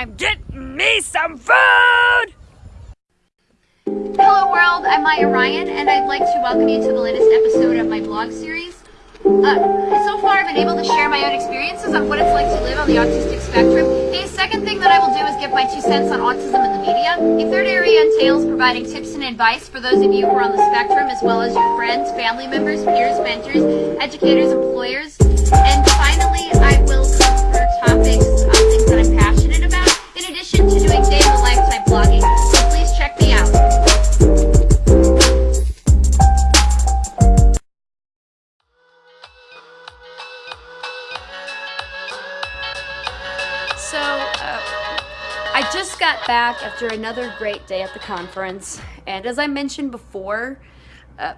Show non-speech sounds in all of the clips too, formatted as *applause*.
I'm getting me some food! Hello world, I'm Maya Ryan and I'd like to welcome you to the latest episode of my blog series. Uh, so far I've been able to share my own experiences on what it's like to live on the autistic spectrum. The second thing that I will do is give my two cents on autism in the media. A third area entails providing tips and advice for those of you who are on the spectrum as well as your friends, family members, peers, mentors, educators, employers. And finally, So please check me out. So, uh, I just got back after another great day at the conference, and as I mentioned before, uh,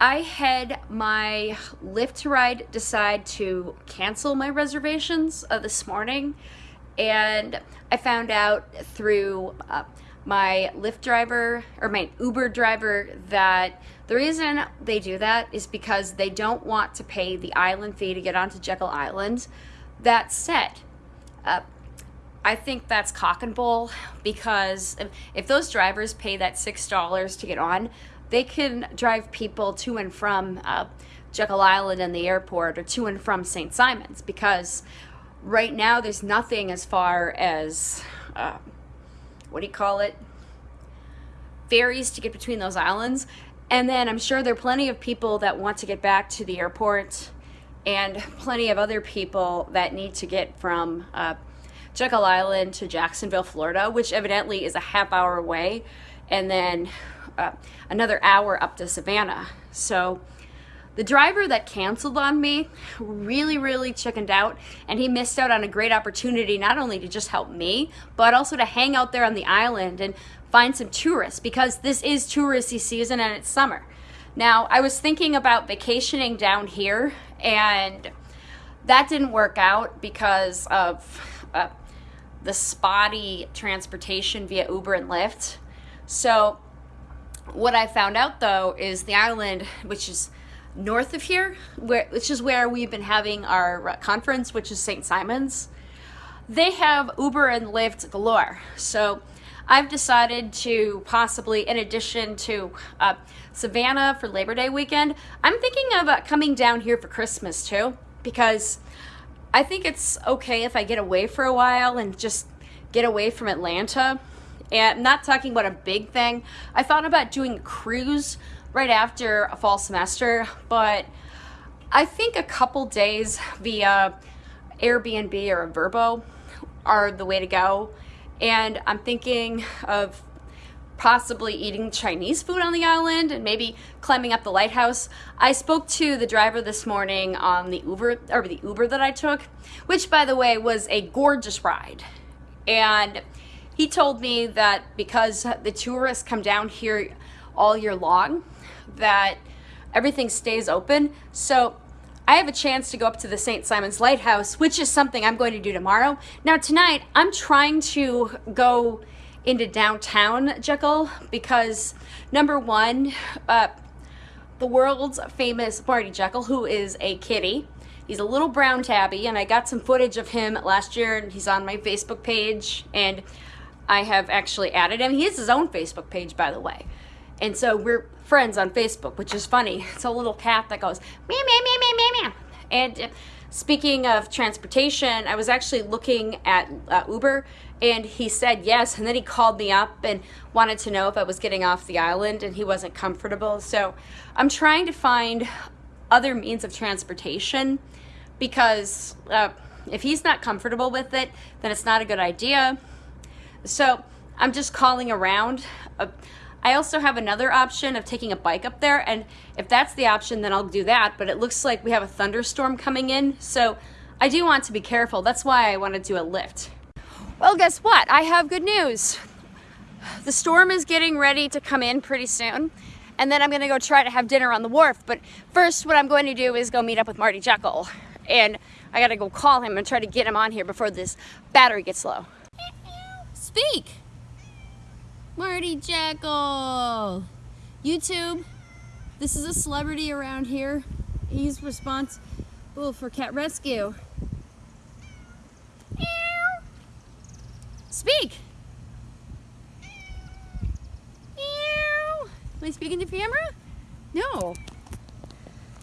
I had my Lyft ride decide to cancel my reservations uh, this morning, and I found out through uh, my Lyft driver or my Uber driver that the reason they do that is because they don't want to pay the island fee to get onto Jekyll Island. That said, uh, I think that's cock and bull because if, those drivers pay that $6 to get on, they can drive people to and from uh, Jekyll Island and the airport or to and from St. Simons because right now there's nothing as far as, uh, what do you call it? Ferries to get between those islands. And then I'm sure there are plenty of people that want to get back to the airport and plenty of other people that need to get from uh, Jekyll Island to Jacksonville, Florida, which evidently is a half hour away, and then uh, another hour up to Savannah. So the driver that canceled on me really, really chickened out, and he missed out on a great opportunity not only to just help me, but also to hang out there on the island and find some tourists because this is touristy season and it's summer. Now, I was thinking about vacationing down here, and that didn't work out because of uh, the spotty transportation via Uber and Lyft. So what I found out though is the island, which is north of here, where, which is where we've been having our conference, which is St. Simon's, they have Uber and Lyft galore. So I've decided to possibly, in addition to uh, Savannah for Labor Day weekend, I'm thinking of uh, coming down here for Christmas too, because I think it's okay if I get away for a while and just get away from Atlanta. And I'm not talking about a big thing. I thought about doing a cruise right after a fall semester, but I think a couple days via Airbnb or a Vrbo are the way to go. And I'm thinking of possibly eating Chinese food on the island and maybe climbing up the lighthouse. I spoke to the driver this morning on the Uber or the Uber that I took, which by the way was a gorgeous ride. And he told me that because the tourists come down here all year long, that everything stays open. So I have a chance to go up to the St. Simon's Lighthouse, which is something I'm going to do tomorrow. Now tonight, I'm trying to go into downtown Jekyll because number one, uh, the world's famous Marty Jekyll, who is a kitty. He's a little brown tabby, and I got some footage of him last year, and he's on my Facebook page, and I have actually added him. He has his own Facebook page, by the way. And so we're friends on Facebook, which is funny. *laughs* It's a little cat that goes meow, meow, meow, meow, meow, meow. And speaking of transportation, I was actually looking at uh, Uber and he said yes. And then he called me up and wanted to know if I was getting off the island and he wasn't comfortable. So I'm trying to find other means of transportation because uh, if he's not comfortable with it, then it's not a good idea. So I'm just calling around. Uh, I also have another option of taking a bike up there, and if that's the option, then I'll do that, but it looks like we have a thunderstorm coming in, so I do want to be careful. That's why I want to do a Lyft. Well, guess what? I have good news. The storm is getting ready to come in pretty soon, and then I'm going to go try to have dinner on the wharf, but first what I'm going to do is go meet up with Marty Jekyll, and I got to go call him and try to get him on here before this battery gets low. Speak! Marty Jekyll. YouTube, this is a celebrity around here. He's responsible for cat rescue. Meow. Speak! Meow. Am I speaking to camera? No.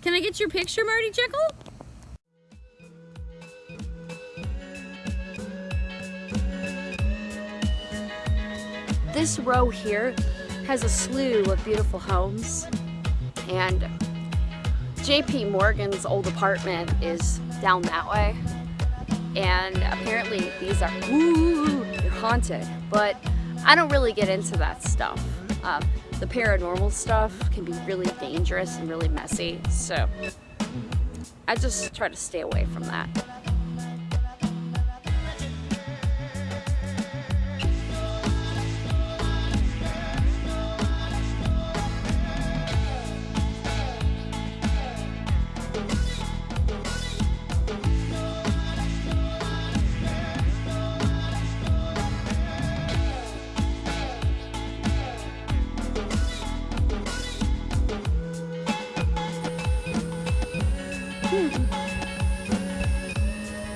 Can I get your picture, Marty Jekyll? This row here has a slew of beautiful homes. And JP Morgan's old apartment is down that way. And apparently these are woo, they're haunted. But I don't really get into that stuff. Um, the paranormal stuff can be really dangerous and really messy. So I just try to stay away from that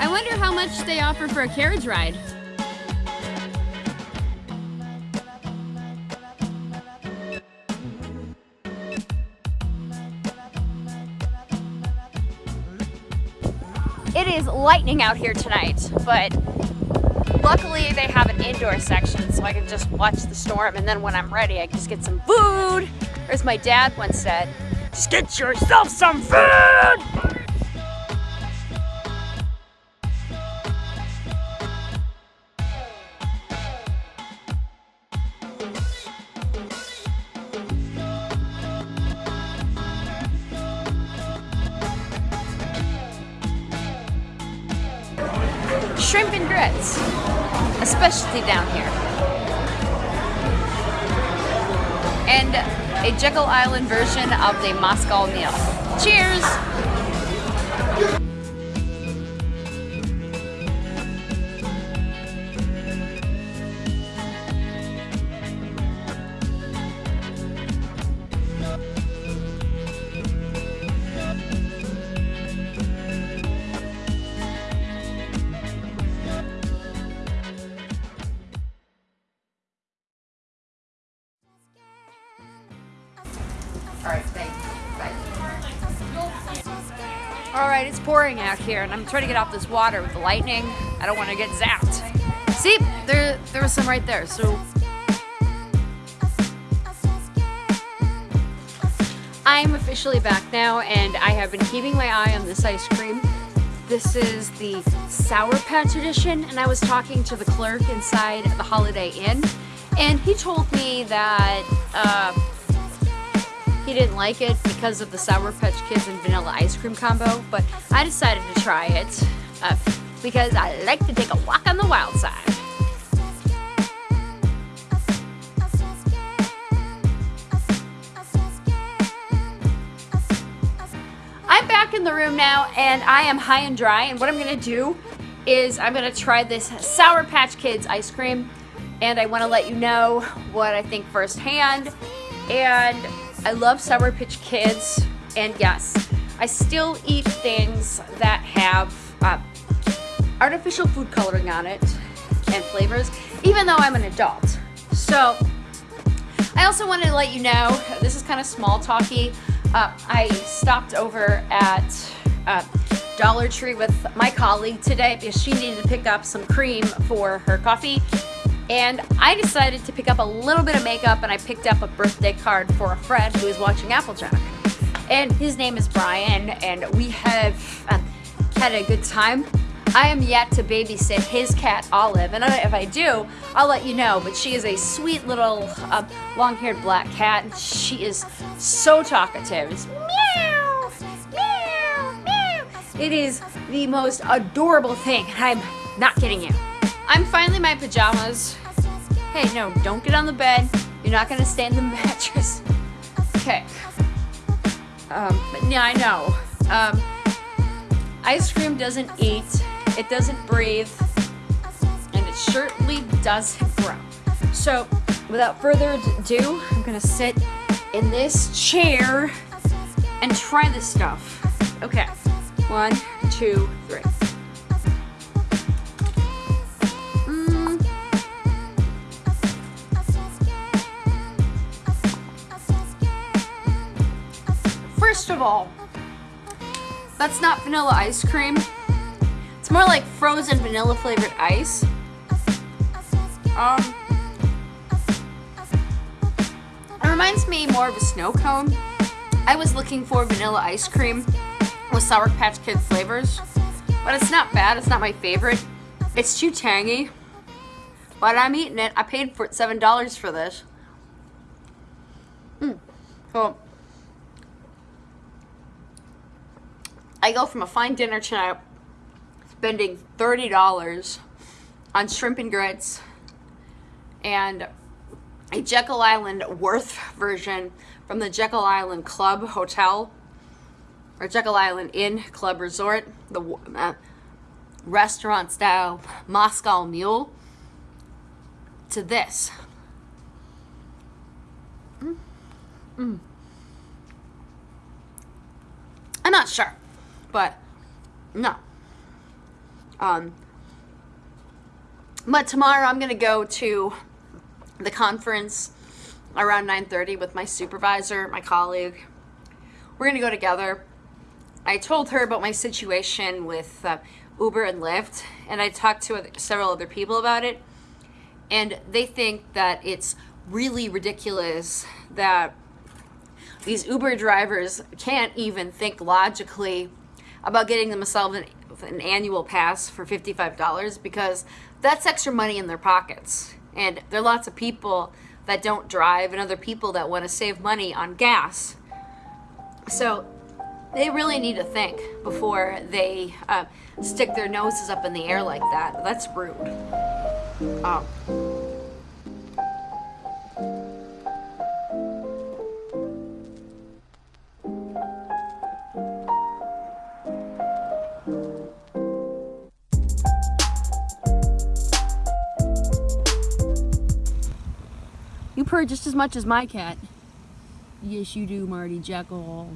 I wonder how much they offer for a carriage ride. It is lightning out here tonight, but luckily they have an indoor section so I can just watch the storm and then when I'm ready I can just get some food. Or as my dad once said, Just get yourself some food! Shrimp and grits, a specialty down here. And a Jekyll Island version of the Moscow mule. Cheers! Right, it's pouring out here, and I'm trying to get off this water with the lightning. I don't want to get zapped. See, there, there was some right there. So I'm officially back now, and I have been keeping my eye on this ice cream. This is the Sour Patch edition, and I was talking to the clerk inside the Holiday Inn, and he told me that. Uh, he didn't like it because of the Sour Patch Kids and vanilla ice cream combo, but I decided to try it uh, because I like to take a walk on the wild side. I'm back in the room now and I am high and dry and what I'm gonna do is I'm gonna try this Sour Patch Kids ice cream and I wanna let you know what I think firsthand and I love Sour Patch Kids and yes, I still eat things that have uh, artificial food coloring on it and flavors even though I'm an adult. So I also wanted to let you know, this is kind of small talky. Uh, I stopped over at uh, Dollar Tree with my colleague today because she needed to pick up some cream for her coffee. And I decided to pick up a little bit of makeup and I picked up a birthday card for a friend who is watching Applejack. And his name is Brian and we have uh, had a good time. I am yet to babysit his cat Olive, and if I do, I'll let you know. But she is a sweet little uh, long-haired black cat. She is so talkative. It's. It is the most adorable thing. I'm not kidding you. I'm finally in my pajamas. Hey, no, don't get on the bed. You're not gonna stay in the *laughs* mattress. Okay. Um, but yeah, I know. Um, ice cream doesn't eat, it doesn't breathe, and it certainly doesn't grow. So, without further ado, I'm gonna sit in this chair and try this stuff. Okay, one, two, three. First of all, that's not vanilla ice cream. It's more like frozen vanilla flavored ice. Um, it reminds me more of a snow cone. I was looking for vanilla ice cream with Sour Patch Kid flavors, but it's not bad. It's not my favorite. It's too tangy, but I'm eating it. I paid for it seven dollars for this. Mm. So I go from a fine dinner tonight, spending thirty dollars on shrimp and grits and a Jekyll Island Worth version from the Jekyll Island Club Hotel or Jekyll Island Inn Club Resort, the uh, restaurant style Moscow Mule, to this. Mm. Mm. I'm not sure, but no. Um, but tomorrow I'm gonna go to the conference around 9.30 with my supervisor, my colleague. We're gonna go together. I told her about my situation with uh, Uber and Lyft, and I talked to several other people about it, and they think that it's really ridiculous that these Uber drivers can't even think logically about getting themselves an, an annual pass for $55 because that's extra money in their pockets. And there are lots of people that don't drive and other people that want to save money on gas. So they really need to think before they uh, stick their noses up in the air like that. That's rude. Um, purr just as much as my cat. Yes, you do, Marty Jekyll.